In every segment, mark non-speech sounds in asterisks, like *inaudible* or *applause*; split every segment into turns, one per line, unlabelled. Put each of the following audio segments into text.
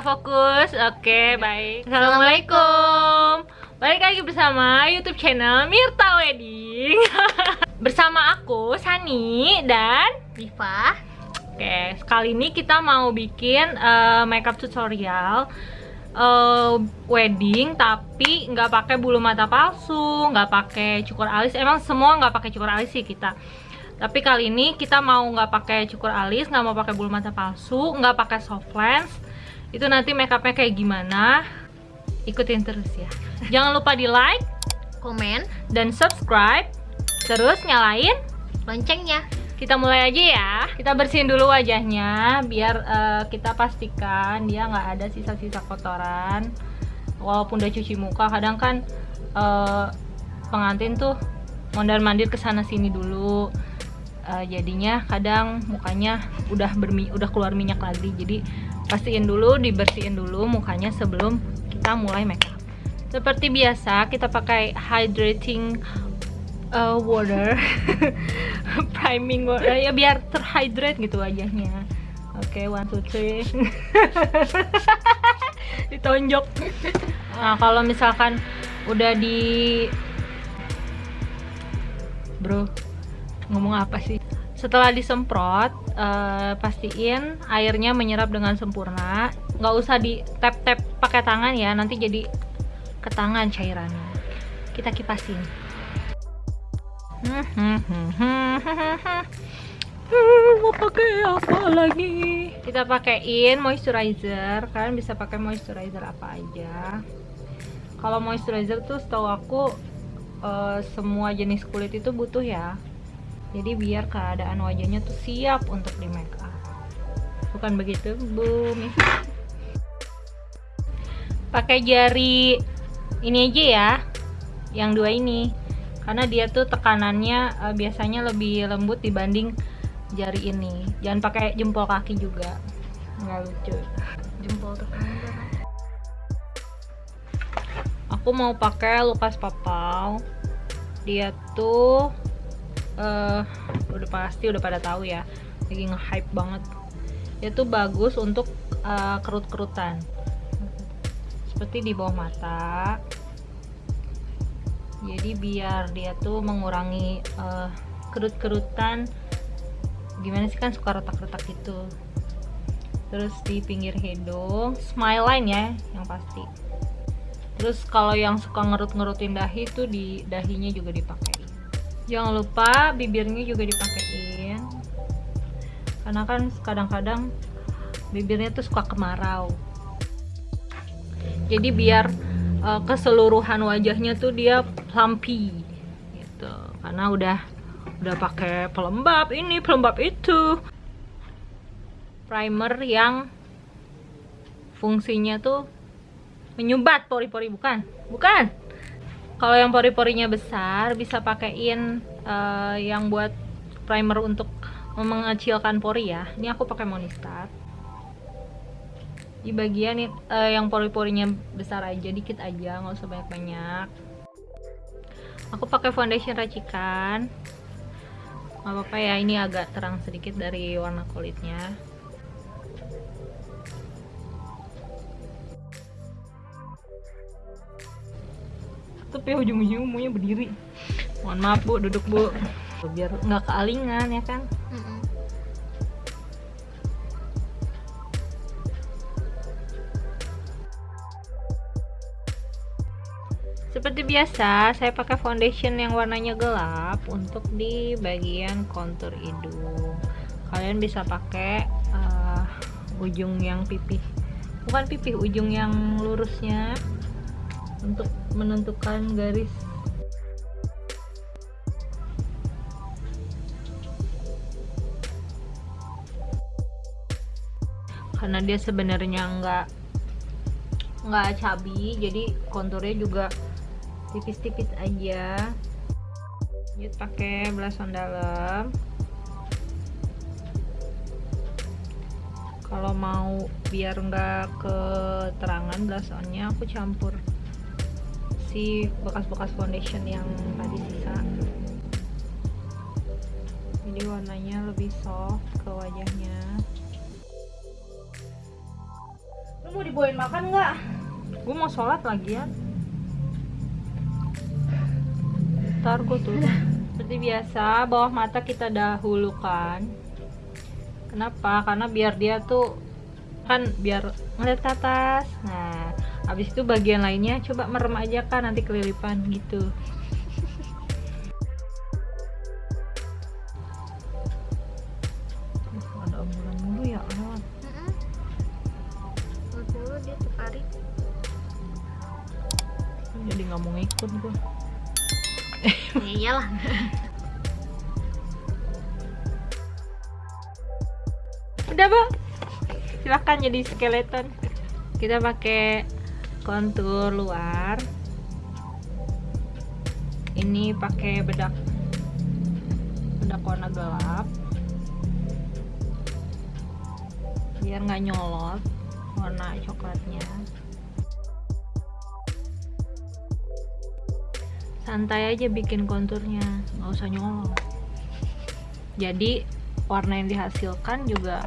nggak fokus? Oke, baik. Assalamualaikum. Balik lagi bersama YouTube channel Mirta Wedding. *laughs* bersama aku Sani dan
Diva
Oke, sekali ini kita mau bikin uh, makeup tutorial uh, wedding tapi nggak pakai bulu mata palsu, nggak pakai cukur alis. Emang semua nggak pakai cukur alis sih kita. Tapi kali ini kita mau nggak pakai cukur alis, nggak mau pakai bulu mata palsu, nggak pakai soft lens. Itu nanti makeupnya kayak gimana? Ikutin terus ya. Jangan lupa di like
komen
dan subscribe. Terus nyalain
loncengnya
kita mulai aja ya kita bersihin dulu wajahnya biar uh, kita pastikan dia nggak ada sisa-sisa kotoran walaupun udah cuci muka kadang kan uh, pengantin tuh mondar mandir ke sana sini dulu uh, jadinya kadang mukanya udah bermi udah keluar minyak lagi jadi pastiin dulu dibersihin dulu mukanya sebelum kita mulai makeup seperti biasa kita pakai hydrating uh, water *laughs* priming water ya biar terhydrate gitu wajahnya. Oke okay, one two three. *laughs* Ditonjok. Nah kalau misalkan udah di bro ngomong apa sih setelah disemprot uh, pastiin airnya menyerap dengan sempurna. Nggak usah di tap tap pakai tangan ya nanti jadi ke tangan cairannya. Kita kipasin. *laughs* Mau pakai apa lagi? Kita pakaiin moisturizer. Kalian bisa pakai moisturizer apa aja. Kalau moisturizer tuh setahu aku uh, semua jenis kulit itu butuh ya jadi biar keadaan wajahnya tuh siap untuk di make up. Bukan begitu bu pakai jari ini aja ya yang dua ini. Karena dia tuh tekanannya uh, biasanya lebih lembut dibanding jari ini. Jangan pakai jempol kaki juga. Nggak lucu.
Jempol tekanan
aku mau pakai lukas papau. Dia tuh uh, udah pasti udah pada tahu ya. Lagi nge-hype banget. Dia tuh bagus untuk uh, kerut-kerutan. Seperti di bawah mata. Jadi biar dia tuh mengurangi uh, kerut-kerutan. Gimana sih kan suka retak-retak gitu. Terus di pinggir hidung smile line ya yang pasti. Terus kalau yang suka ngerut-ngerutin dahi tuh di dahinya juga dipakai jangan lupa bibirnya juga dipakein. Karena kan kadang-kadang bibirnya tuh suka kemarau. Jadi biar uh, keseluruhan wajahnya tuh dia plumpy gitu. Karena udah udah pakai pelembab ini pelembab itu. Primer yang fungsinya tuh menyumbat pori-pori bukan? Bukan kalau yang pori-porinya besar bisa pakaiin uh, yang buat primer untuk mengecilkan pori ya. Ini aku pakai Monistat di bagian uh, yang pori-porinya besar aja dikit aja nggak usah banyak-banyak. Aku pakai foundation racikan. Nggak apa-apa ya ini agak terang sedikit dari warna kulitnya tapi ujung-ujung maunya berdiri mohon maaf bu duduk bu biar nggak kealingan ya kan. Seperti biasa, saya pakai foundation yang warnanya gelap untuk di bagian kontur hidung. Kalian bisa pakai uh, ujung yang pipih, bukan pipih, ujung yang lurusnya untuk menentukan garis. Karena dia sebenarnya nggak nggak cabi, jadi konturnya juga tipis-tipis aja. Yuk pakai belasan dalam. Kalau mau biar enggak keterangan belasannya aku campur si bekas-bekas foundation yang tadi sisa. Jadi warnanya lebih soft ke wajahnya. Mau dibawain makan nggak? Gue mau sholat lagi ya. Ntar gue tuh. Seperti biasa bawah mata kita dahulukan. Kenapa? Karena biar dia tuh kan biar ngeliat ke atas. Nah habis itu bagian lainnya coba merem aja kan nanti kelilipan gitu. Ada ambulan mulu ya Allah
dulu dia tertarik.
jadi nggak mau ngikut gue *laughs*
ya iyalah.
udah bang silahkan jadi skeleton. Kita pakai kontur luar. Ini pakai bedak bedak warna gelap. Biar nggak nyolot warna coklatnya. Santai aja bikin konturnya nggak usah nyolot. Jadi warna yang dihasilkan juga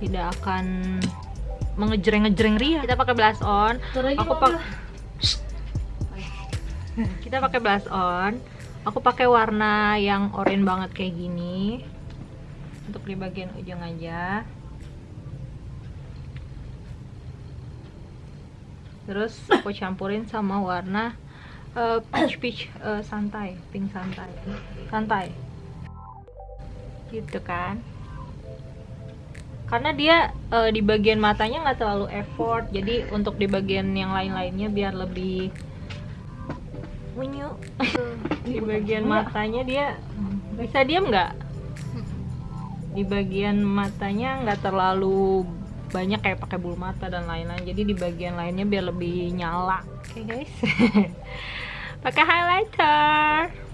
tidak akan mengejreng-ngejreng ria. Kita pakai blush on. Aku pak kita pakai blush on. Aku pakai warna yang oranye banget kayak gini. Untuk di bagian ujung aja. Terus aku campurin sama warna eh, peach peach eh, santai pink santai. Santai. Gitu kan karena dia eh, di bagian matanya nggak terlalu effort jadi untuk di bagian yang lain-lainnya biar lebih unyu *laughs* di bagian matanya dia bisa diam nggak? Di bagian matanya nggak terlalu banyak kayak pakai bulu mata dan lain-lain jadi di bagian lainnya biar lebih nyala. Oke guys. *laughs* Pakai highlighter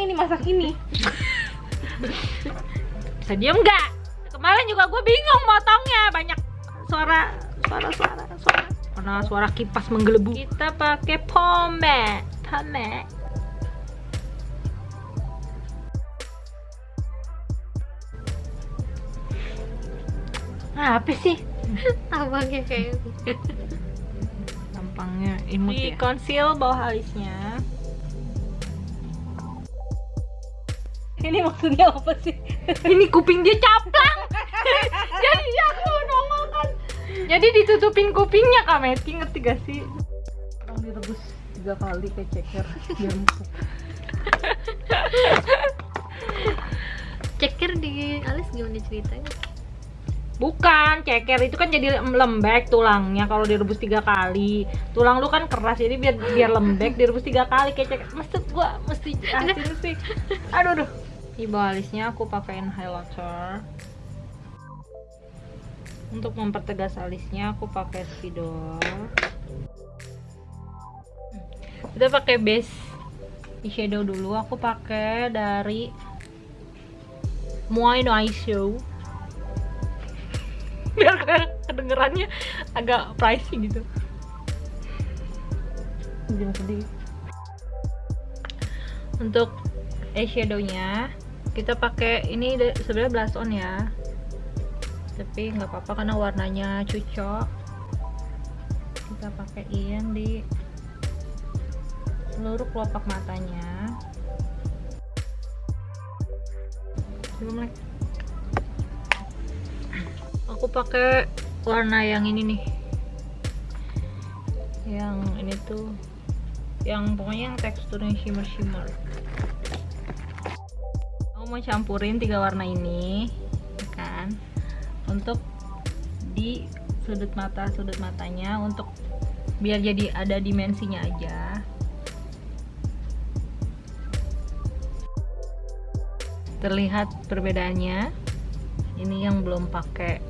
ini masak ini. *laughs*
Bisa diem nggak? Kemarin juga gue bingung motongnya banyak suara suara suara suara. Karena suara kipas menggelebu. Kita pakai pomade pomade nah, apa sih? *laughs*
Abangnya kayak
tampangnya imut di conceal bawah alisnya
ini maksudnya apa sih?
Ini kuping dia caplang. *laughs* Jadi dia aku nongol kan. Jadi ditutupin kupingnya kak Meti ngerti gak sih?
Orang direbus tiga kali kayak ceker. Biar empuk.
Ceker di alis gimana ceritanya?
bukan ceker itu kan jadi lembek tulangnya kalau direbus tiga kali. Tulang lu kan keras jadi biar biar lembek direbus tiga kali kayak ceker. Maksud gua mesti sih. Aduh aduh di bawah alisnya aku pakaiin highlighter. Untuk mempertegas alisnya aku pakai spidol kita pakai base eyeshadow dulu. Aku pakai dari Moai no Eyeshadow biar kedengerannya agak pricey gitu.
Sedih.
Untuk eyeshadownya kita pakai ini sebenarnya blush on ya. Tapi nggak apa-apa karena warnanya cocok kita pakaiin di seluruh kelopak matanya. Aku pakai warna yang ini nih. Yang ini tuh yang pokoknya yang teksturnya shimmer shimmer aku mau campurin tiga warna ini ya kan? Untuk di sudut mata sudut matanya untuk biar jadi ada dimensinya aja. Terlihat perbedaannya. Ini yang belum pakai.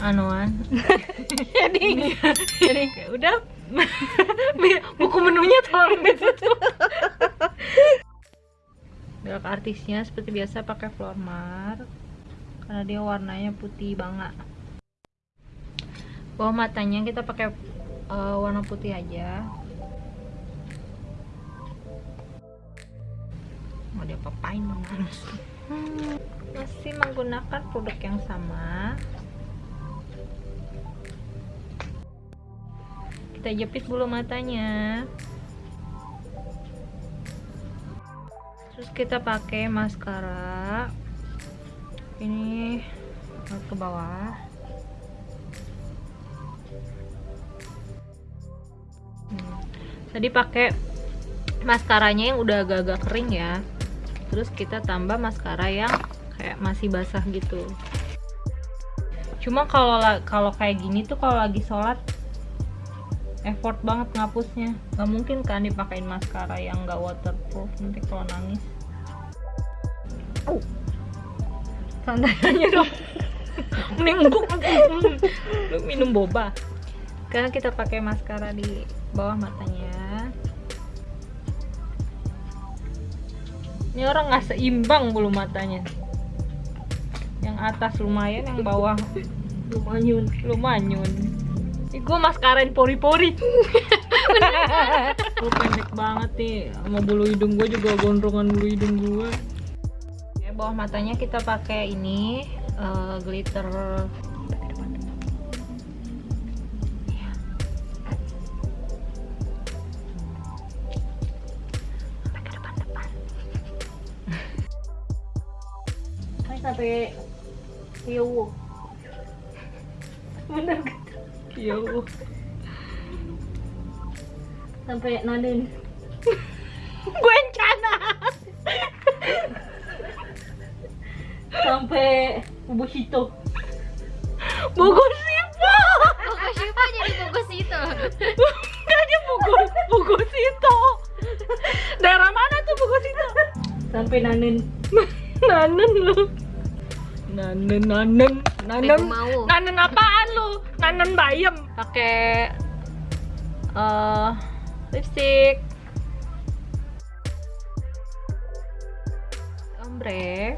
Anuan *laughs* jadi jadi udah. *laughs* Buku menunya tolong ditutup belok artisnya seperti biasa pakai Flormar karena dia warnanya putih banget bawah matanya kita pakai eh, warna putih aja. Mau diapa-apain mama hmm, masih menggunakan produk yang sama. Kita jepit bulu matanya kita pakai maskara. Ini ke bawah. Hmm. tadi pakai maskaranya yang udah agak-agak kering ya. Terus kita tambah maskara yang kayak masih basah gitu. Cuma kalau la- kalau kayak gini tuh kalau lagi sholat effort banget ngapusnya. Nggak mungkin kan dipakein maskara yang nggak waterproof nanti kalau nangis oh santai aja dong. Mending empuk lu minum boba. Sekarang kita pakai maskara di bawah matanya. Ini orang nggak seimbang bulu matanya. Yang atas lumayan yang bawah
lumayan.
lumayan. Ih, gue maskarain pori-pori. Gue pendek banget nih Sama bulu hidung gue juga gondrongan bulu hidung gue bawah matanya kita pakai ini eh, Glitter. Sampai.
Kan sampai Yowo bener kan?
Yo.
sampai nanin
Gue
sampai Ubusito
Bogor Sipo
Buku siapa jadi buku situ?
Enggak dia Bogor Bogor Sito Daerah mana tuh Bogor Sito?
sampai nanin
Nanen lu. Nanen nanen nanen. nanen apaan lu? Nanen bayam. Pakai eh lipstick. Ombre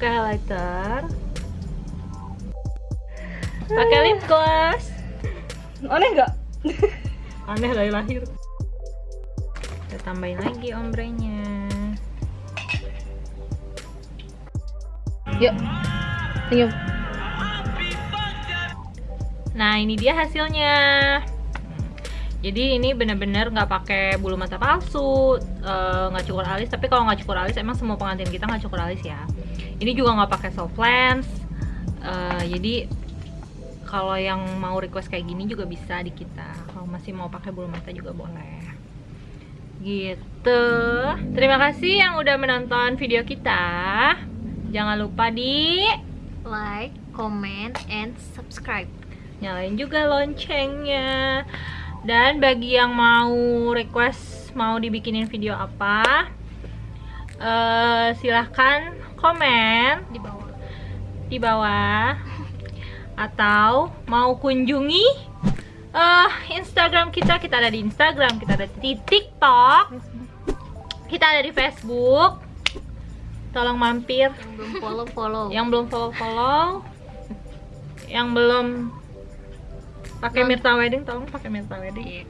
pakai highlighter. Pakai lip gloss.
Aneh nggak?
Aneh dari lahir. Kita tambahin lagi ombrenya.
Yuk. Senyum
nah ini dia hasilnya. Jadi ini bener-bener nggak pakai bulu mata palsu eh, nggak cukur alis. Tapi kalau nggak cukur alis emang semua pengantin kita nggak cukur alis ya ini juga nggak pakai soft lens. Eh, jadi kalau yang mau request kayak gini juga bisa di kita. Kalau masih mau pakai bulu mata juga boleh. Gitu. Terima kasih yang udah menonton video kita. Jangan lupa di
Like, comment, and subscribe.
nyalain juga loncengnya. Dan bagi yang mau request mau dibikinin video apa eh silahkan komen
Di bawah.
di bawah. Atau mau kunjungi eh Instagram kita. Kita ada di Instagram kita ada di TikTok. Kita ada di Facebook. Tolong mampir.
Yang belum follow follow.
yang belum follow follow yang belum pakai Mirta Wedding tolong pakai Mirta Wedding.
Iya.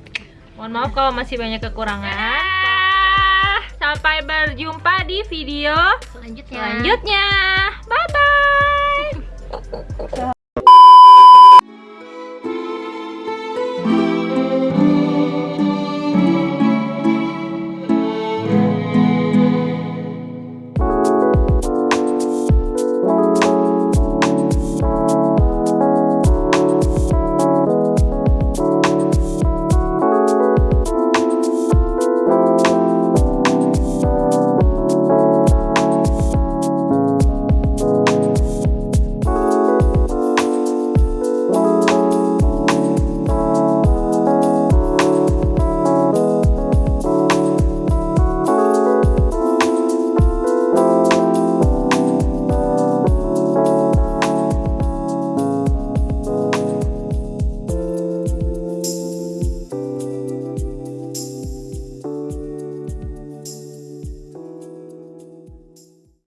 mohon maaf kalau masih banyak kekurangan sampai berjumpa di video
Selanjutnya.
selanjutnya bye bye